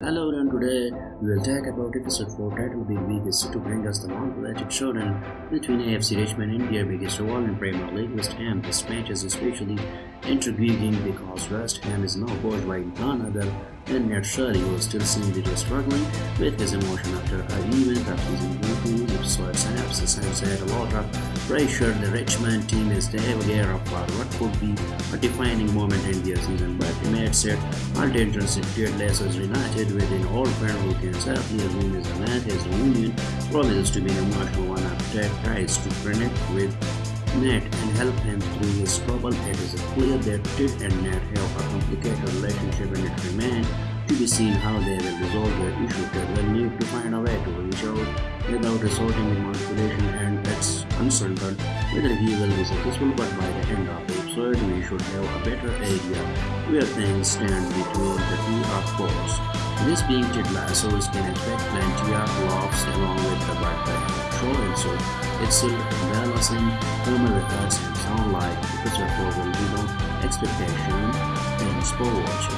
Hello and today we will talk about episode 4 title Big is to bring us the non-politic showdown between AFC Richmond India biggest rival in Premier League West Ham. This match is especially intriguing because West Ham is now coached by none other than Nat Shelley who still seems to struggling with his emotion after a event that was in the episode synopsis and said a lot of pressure the Richmond team is the aware of what could be a defining moment in their season but match said all tensions in Leicester United with an old who can safely assume his event his reunion promises to be an emotional one after Ted tries to connect with Nat and help him through his trouble. It is clear that Ted and Nat have a complicated relationship and it remains to be seen how they will resolve their issue. Without resorting to manipulation and it's uncertain whether he will be successful but by the end of the episode we should have a better idea where things stand between the two of course. This being Ted Lasso, we can expect plenty of laughs along with the Bad show and so it's still balancing former records and sound like 4 will be no expectation. Thanks for watching.